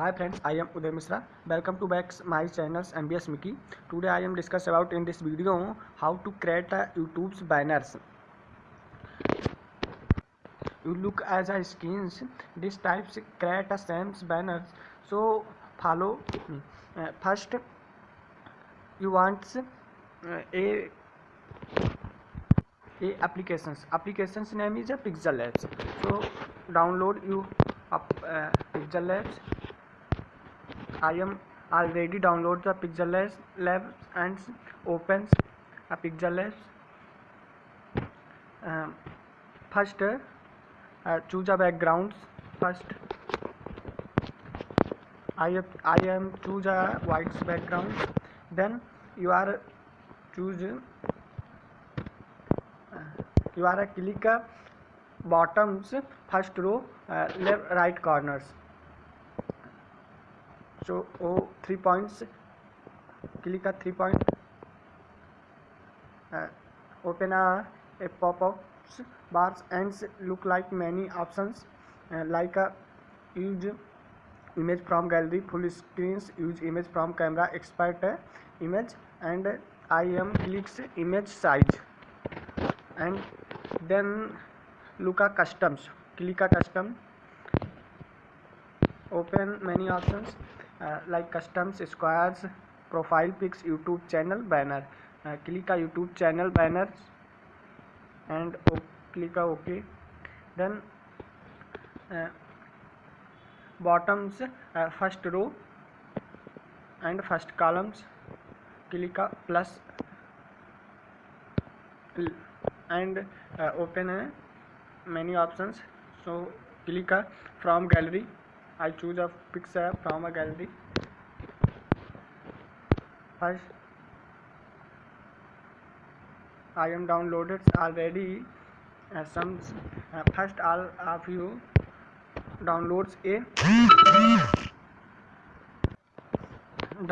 Hi friends, I am Uday Mishra. Welcome to back my channel MBS Mickey. Today I am discuss about in this video how to create YouTube's banners. You look as a skins. These types create a same banners. So follow me. Uh, first, you want uh, a applications name is a Pixel Labs. So download you uh, Pixel Labs. I am already download the Pixelless Labs and opens a Pixelless. Uh, first, uh, choose a background. First, I I am choose a white background. Then you are choose. Uh, you are a click a bottoms first row uh, left right corners जो ओ three points click का three point open a pop ups bars and look like many option like use image from gallery full screen use image from camera expert image and I am clicks image size and then uh customs click का custom open many option like customs squares profile pics YouTube channel banner click का YouTube channel banner and click का okay then bottoms first row and first columns click का plus and open है many options so click का from gallery I choose a picture from a gallery. First, I am downloaded already. Uh, some uh, first all of you downloads a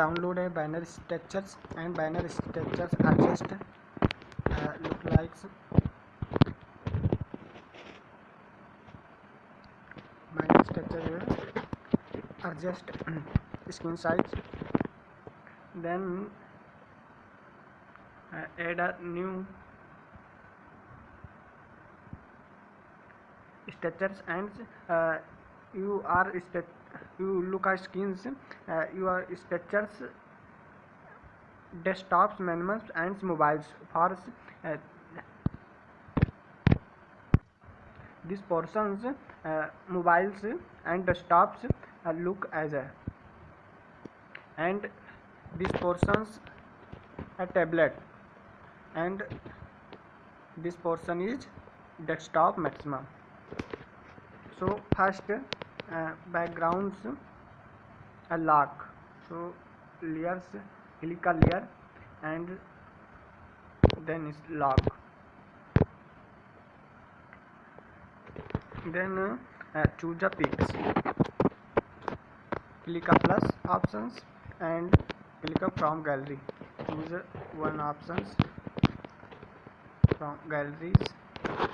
download a banner structures and banner structures are just uh, look like adjust screen size then uh, add a new structures and uh, you are you look at skins uh, you are structures desktops manuals, and mobiles for uh, these portions uh, mobiles and desktops a look as a and this portions a tablet and this portion is desktop maximum so first uh, backgrounds a lock so layers click a layer and then is lock then uh, choose a pixel click a plus options and click a from gallery choose one options from galleries uh,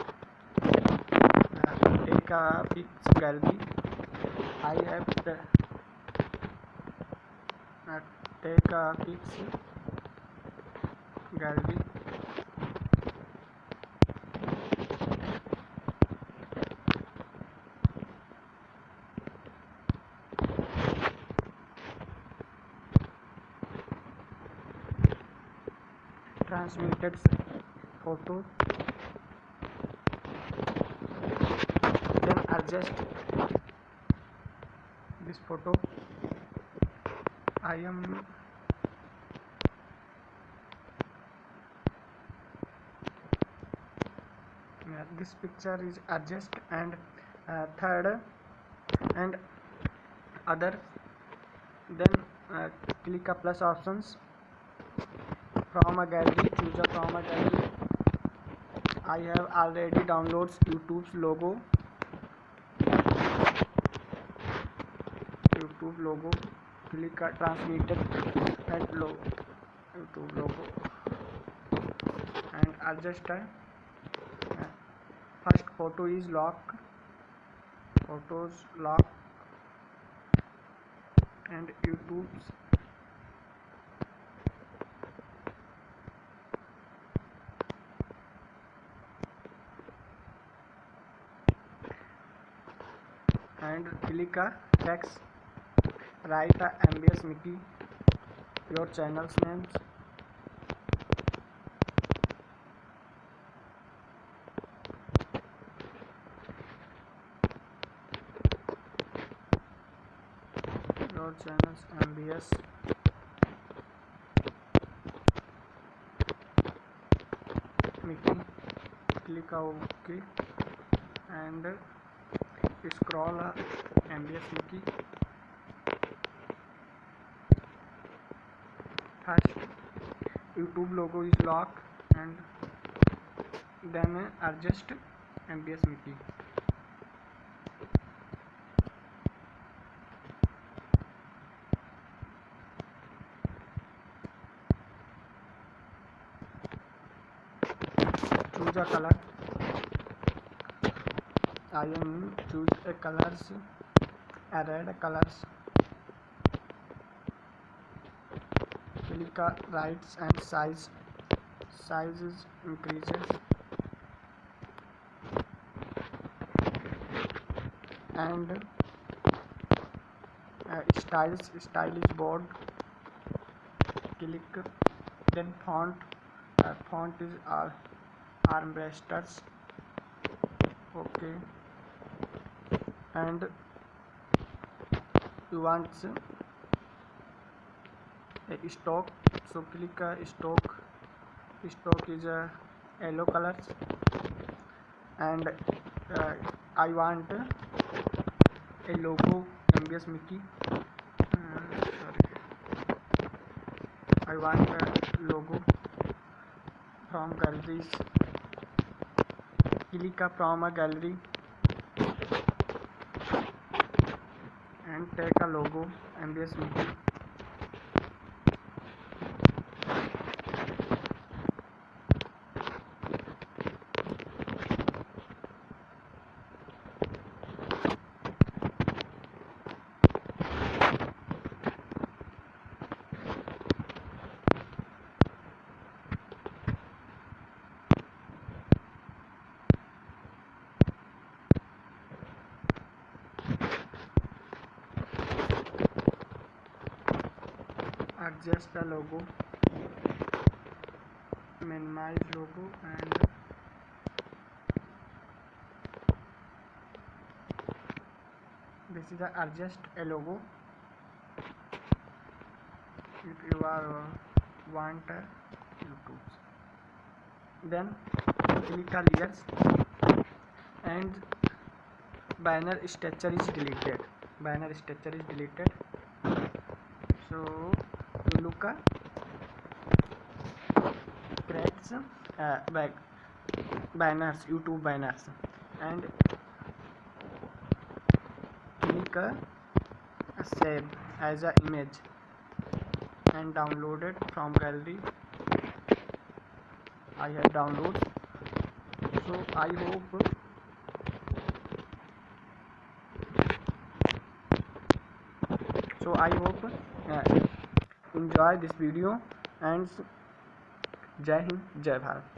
take a pics gallery I have the, uh, take a pics gallery transmitted photo. then adjust this photo I am yeah, this picture is adjust and uh, third and other then uh, click a plus options from a gallery choose a from a gallery I have already downloads YouTube's logo YouTube logo click a transmitter and logo YouTube logo and adjust a first photo is lock photos lock and YouTube's Click a text, write a MBS Mickey, your channel's names, your channel's MBS Mickey, click OK and scroll M B S की YouTube logo is lock and then adjust M B S Mickey choose a colour I am choose a colors a red colors click right and size sizes increases and uh, styles stylish board click then font uh, font is our uh, armresters okay and you want a stock so click a stock stock is a yellow color and uh, I want a logo MBS Mickey uh, I want a logo from galleries click a from a gallery M का logo M B S meter adjust the logo minimize logo and this is the adjust a logo if you are uh, want uh, YouTube then click the layers and banner structure is deleted banner structure is deleted so look का cracks back banners YouTube banners and click save as a image and downloaded from gallery I have download so I hope so I hope enjoy this video and जय हिंद जय भारत